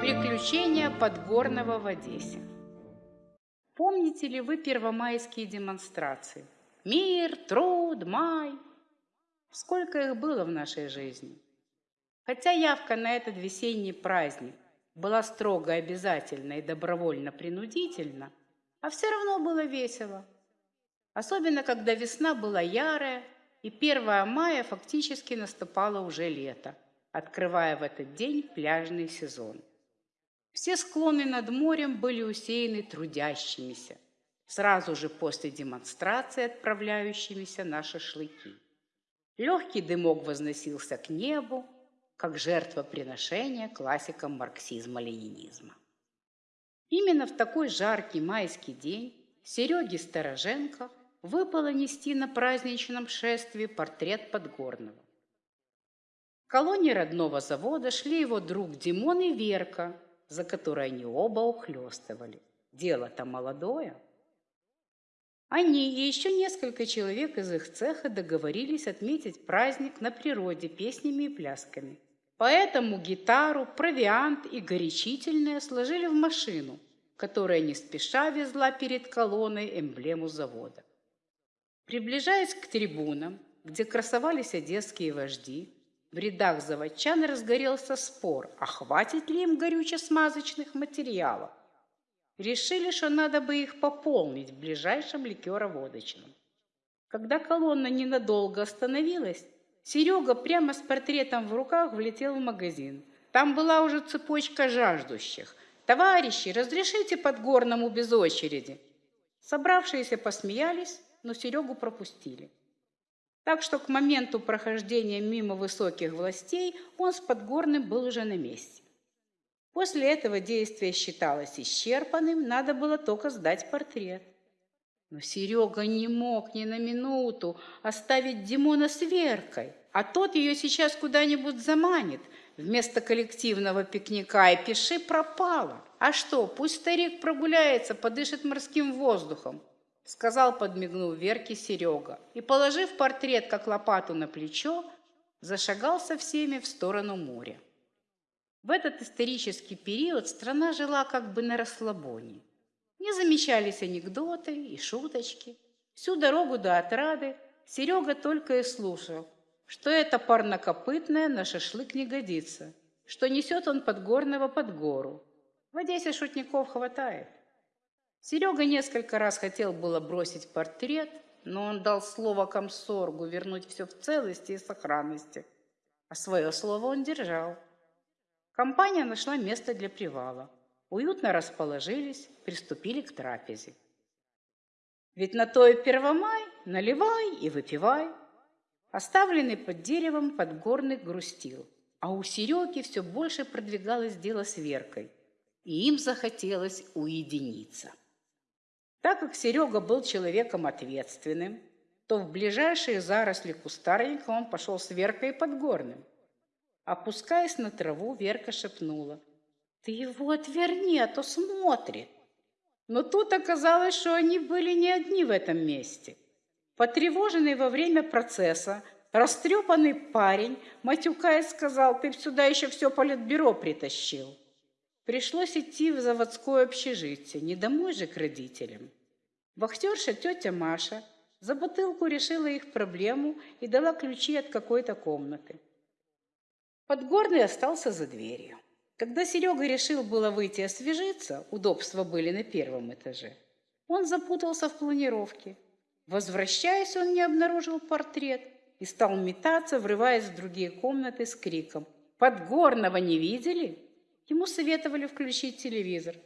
Приключения Подгорного в Одессе. Помните ли вы первомайские демонстрации? Мир, труд, май. Сколько их было в нашей жизни? Хотя явка на этот весенний праздник была строго обязательна и добровольно-принудительна, а все равно было весело. Особенно, когда весна была ярая, и 1 мая фактически наступало уже лето, открывая в этот день пляжный сезон. Все склоны над морем были усеяны трудящимися, сразу же после демонстрации отправляющимися на шашлыки. Легкий дымок возносился к небу, как жертвоприношение классикам марксизма-ленинизма. Именно в такой жаркий майский день Сереге Стороженко выпало нести на праздничном шествии портрет Подгорного. В колонии родного завода шли его друг Димон и Верка, за которой они оба ухлёстывали. Дело-то молодое. Они и еще несколько человек из их цеха договорились отметить праздник на природе песнями и плясками. Поэтому гитару, провиант и горячительное сложили в машину, которая не спеша везла перед колонной эмблему завода. Приближаясь к трибунам, где красовались одесские вожди, в рядах заводчан разгорелся спор, а хватит ли им горюче-смазочных материалов. Решили, что надо бы их пополнить в ближайшем ликероводочном. Когда колонна ненадолго остановилась, Серега прямо с портретом в руках влетел в магазин. Там была уже цепочка жаждущих. «Товарищи, разрешите Подгорному без очереди?» Собравшиеся посмеялись, но Серегу пропустили. Так что к моменту прохождения мимо высоких властей он с Подгорным был уже на месте. После этого действие считалось исчерпанным, надо было только сдать портрет. Но Серега не мог ни на минуту оставить Димона с Веркой, а тот ее сейчас куда-нибудь заманит вместо коллективного пикника, и пиши пропало. А что, пусть старик прогуляется, подышит морским воздухом сказал, подмигнув Верке Серега, и, положив портрет, как лопату на плечо, зашагал со всеми в сторону моря. В этот исторический период страна жила как бы на расслабоне. Не замечались анекдоты и шуточки. Всю дорогу до отрады Серега только и слушал, что это парнокопытное на шашлык не годится, что несет он подгорного под гору. В Одессе шутников хватает. Серега несколько раз хотел было бросить портрет, но он дал слово комсоргу вернуть все в целости и сохранности. А свое слово он держал. Компания нашла место для привала. Уютно расположились, приступили к трапезе. Ведь на то и первомай наливай и выпивай. Оставленный под деревом подгорный грустил, а у Сереги все больше продвигалось дело с Веркой, и им захотелось уединиться. Так как Серега был человеком ответственным, то в ближайшие заросли кустарника он пошел с Веркой Подгорным. Опускаясь на траву, Верка шепнула. «Ты его отверни, а то смотрит». Но тут оказалось, что они были не одни в этом месте. Потревоженный во время процесса, растрепанный парень, матюкаясь, сказал, «Ты сюда еще все политбюро притащил». Пришлось идти в заводское общежитие, не домой же к родителям. Вахтерша тетя Маша за бутылку решила их проблему и дала ключи от какой-то комнаты. Подгорный остался за дверью. Когда Серега решил было выйти освежиться, удобства были на первом этаже, он запутался в планировке. Возвращаясь, он не обнаружил портрет и стал метаться, врываясь в другие комнаты с криком «Подгорного не видели?» Ему советовали включить телевизор.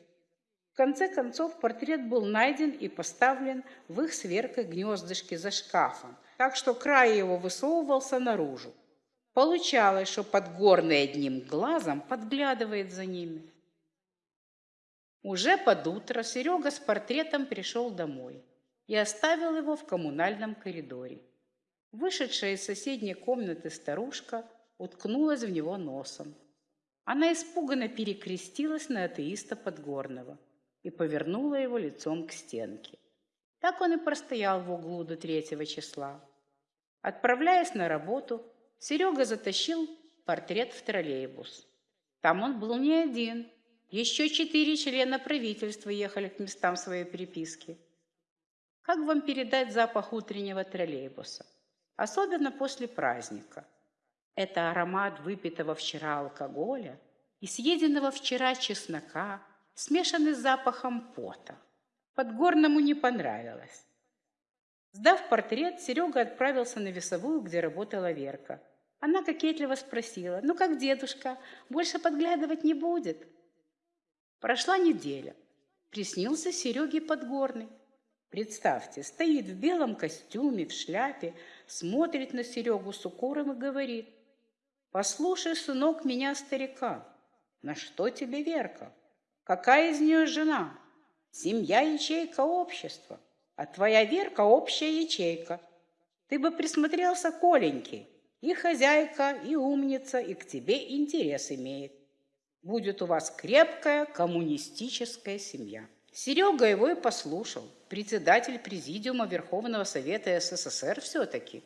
В конце концов портрет был найден и поставлен в их сверкой гнездышке за шкафом, так что край его высовывался наружу. Получалось, что Подгорный одним глазом подглядывает за ними. Уже под утро Серега с портретом пришел домой и оставил его в коммунальном коридоре. Вышедшая из соседней комнаты старушка уткнулась в него носом. Она испуганно перекрестилась на атеиста Подгорного и повернула его лицом к стенке. Так он и простоял в углу до третьего числа. Отправляясь на работу, Серега затащил портрет в троллейбус. Там он был не один. Еще четыре члена правительства ехали к местам своей переписки. Как вам передать запах утреннего троллейбуса? Особенно после праздника. Это аромат выпитого вчера алкоголя и съеденного вчера чеснока, смешанный с запахом пота. Подгорному не понравилось. Сдав портрет, Серега отправился на весовую, где работала Верка. Она кокетливо спросила, «Ну как дедушка, больше подглядывать не будет?» Прошла неделя. Приснился Сереге Подгорный. Представьте, стоит в белом костюме, в шляпе, смотрит на Серегу с укором и говорит, «Послушай, сынок, меня старика, на что тебе Верка? Какая из нее жена? Семья – ячейка общества, а твоя Верка – общая ячейка. Ты бы присмотрелся к Оленьке, и хозяйка, и умница, и к тебе интерес имеет. Будет у вас крепкая коммунистическая семья. Серега его и послушал, председатель президиума Верховного Совета СССР все-таки.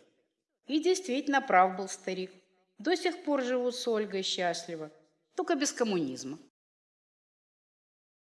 И действительно прав был старик. До сих пор живут с Ольгой счастливо, только без коммунизма.